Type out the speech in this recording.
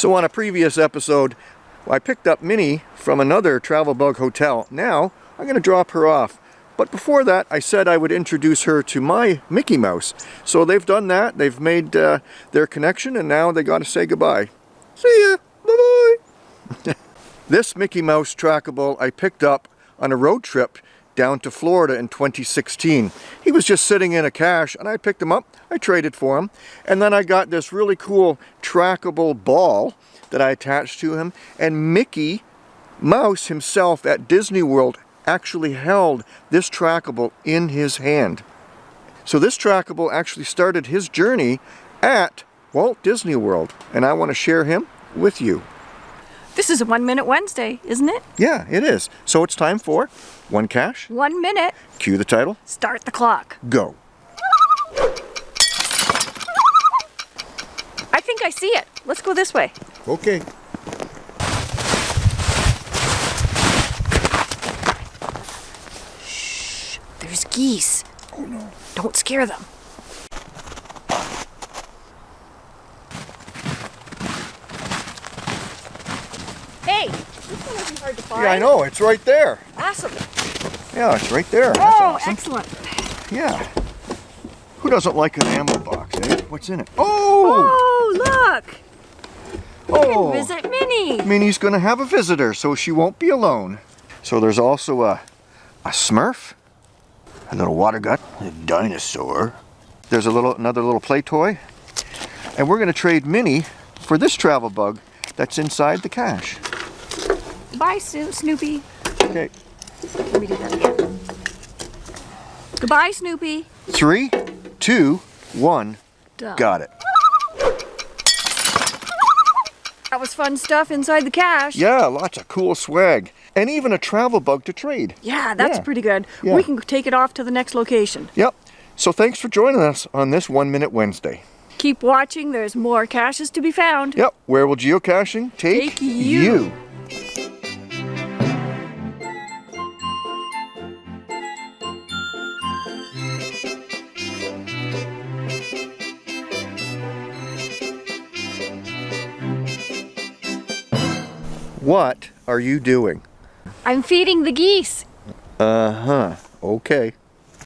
So on a previous episode, I picked up Minnie from another Travel Bug hotel. Now, I'm going to drop her off. But before that, I said I would introduce her to my Mickey Mouse. So they've done that. They've made uh, their connection, and now they got to say goodbye. See ya. Bye-bye. this Mickey Mouse trackable I picked up on a road trip down to Florida in 2016. He was just sitting in a cache and I picked him up, I traded for him, and then I got this really cool trackable ball that I attached to him and Mickey Mouse himself at Disney World actually held this trackable in his hand. So this trackable actually started his journey at Walt Disney World and I want to share him with you. This is a One Minute Wednesday, isn't it? Yeah, it is. So it's time for One Cache. One minute. Cue the title. Start the clock. Go. I think I see it. Let's go this way. Okay. Shh. There's geese. Oh no. Don't scare them. Isn't hard to find. Yeah, I know. It's right there. Awesome. Yeah, it's right there. Oh, awesome. excellent. Yeah. Who doesn't like an ammo box, eh? What's in it? Oh! Oh, look. Oh! Visit Minnie. Minnie's gonna have a visitor, so she won't be alone. So there's also a, a Smurf, a little water gut, a dinosaur. There's a little another little play toy. And we're gonna trade Minnie for this travel bug that's inside the cache. Bye, Sno- Snoopy. Okay. Let me do that again. Goodbye, Snoopy. Three, two, one. Done. Got it. That was fun stuff inside the cache. Yeah, lots of cool swag. And even a travel bug to trade. Yeah, that's Yeah. pretty good. Yeah. We can take it off to the next location. Yep. So thanks for joining us on this One Minute Wednesday. Keep watching, there's more caches to be found. Yep. Where will geocaching take, Take you. What are you doing? I'm feeding the geese. Uh-huh. Okay.